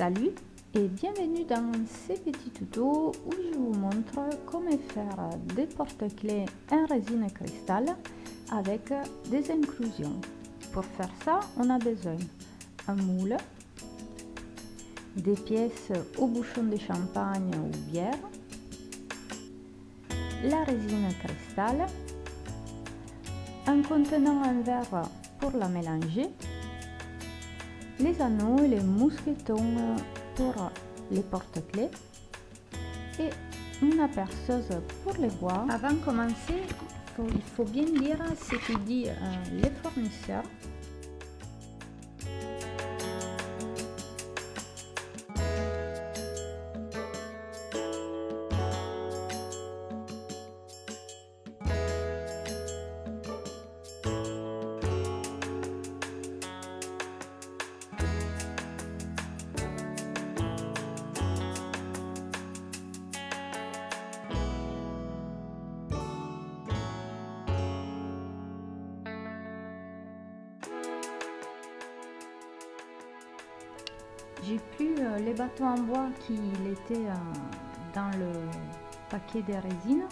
Salut et bienvenue dans ce petit tuto où je vous montre comment faire des porte-clés en résine cristal avec des inclusions. Pour faire ça, on a besoin un moule, des pièces au bouchon de champagne ou bière, la résine cristal, un contenant en verre pour la mélanger, les anneaux et les mousquetons pour les porte-clés et une aperceuse pour les bois. Avant de commencer, il faut bien lire ce que dit euh, les fournisseurs J'ai pris euh, les bateaux en bois qui étaient euh, dans le paquet de résine.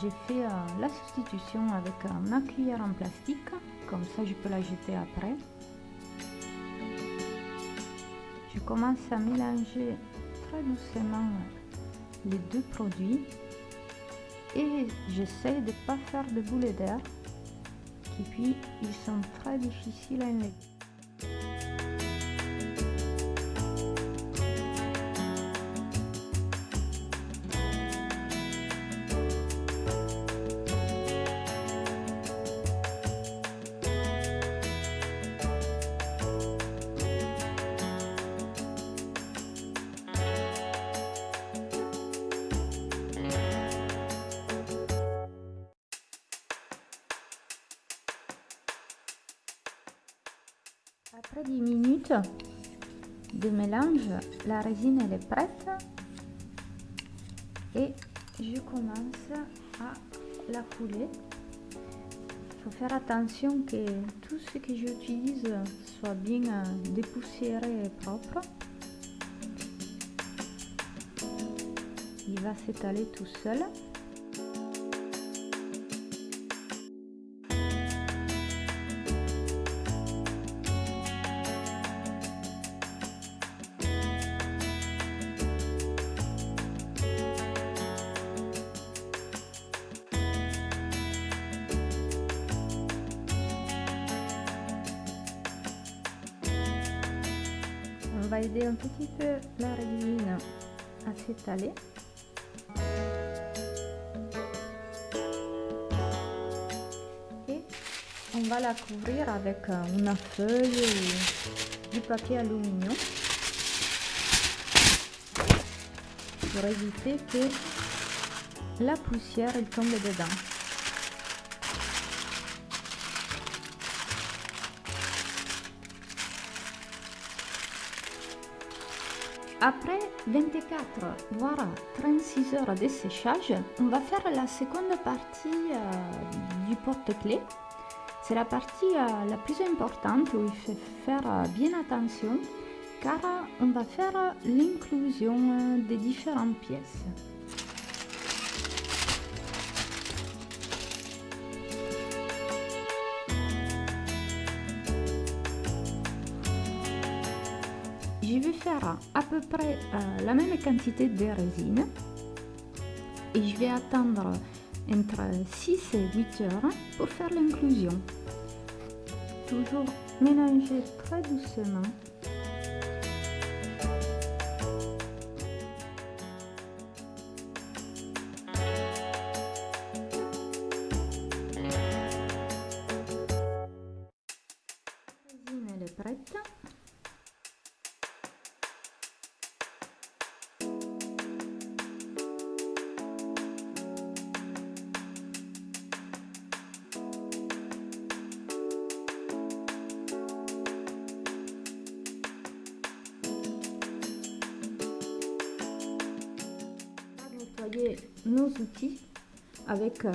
J'ai fait euh, la substitution avec ma cuillère en plastique, comme ça je peux la jeter après. Je commence à mélanger très doucement les deux produits et j'essaie de ne pas faire de boules d'air et puis ils sont très difficiles à enlever. Après 10 minutes de mélange, la résine elle est prête et je commence à la couler. Il faut faire attention que tout ce que j'utilise soit bien dépoussiéré et propre. Il va s'étaler tout seul. Va aider un petit peu la résine à s'étaler. Et on va la couvrir avec une feuille du papier aluminium pour éviter que la poussière tombe dedans. Après 24 voire 36 heures de séchage, on va faire la seconde partie euh, du porte-clés. C'est la partie euh, la plus importante où il faut faire euh, bien attention car on va faire l'inclusion des différentes pièces. Je vais faire à peu près euh, la même quantité de résine et je vais attendre entre 6 et 8 heures pour faire l'inclusion. Toujours mélanger très doucement. La résine est prête. Nos outils avec euh,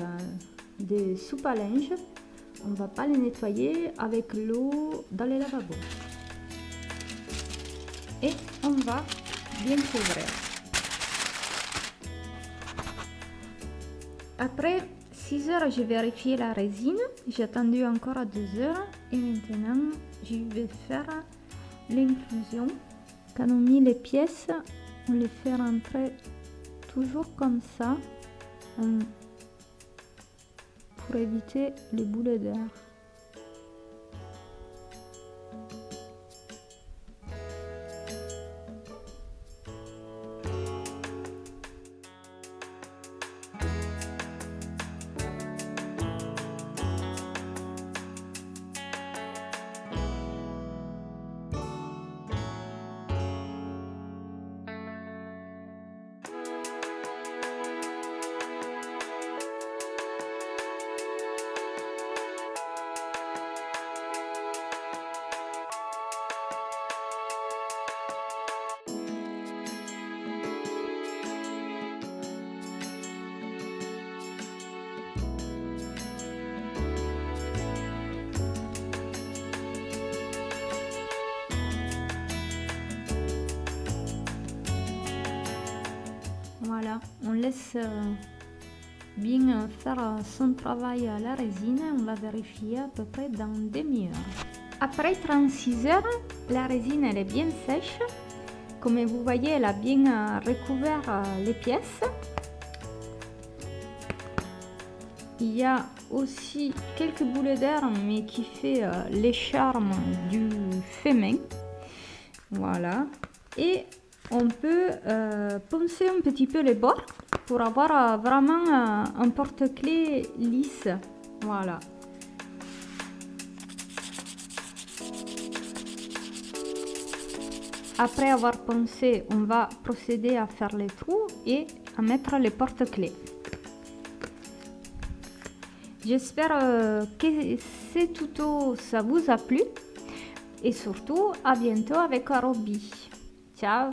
des soupes à linge. On va pas les nettoyer avec l'eau dans les lavabos. Et on va bien couvrir. Après 6 heures, j'ai vérifié la résine. J'ai attendu encore à 2 heures. Et maintenant, je vais faire l'inclusion. Quand on met les pièces, on les fait rentrer toujours comme ça pour éviter les boulets d'air. On laisse euh, bien faire son travail la résine. On va vérifier à peu près dans demi-heure. Après 36 heures, la résine est bien sèche. Comme vous voyez, elle a bien euh, recouvert euh, les pièces. Il y a aussi quelques boulets d'air, mais qui fait les charmes du fait. Voilà. Et on peut euh, poncer un petit peu les bords pour avoir euh, vraiment euh, un porte-clés lisse. Voilà. Après avoir poncé, on va procéder à faire les trous et à mettre les porte-clés. J'espère que ce tuto ça vous a plu et surtout à bientôt avec Arobi. Ciao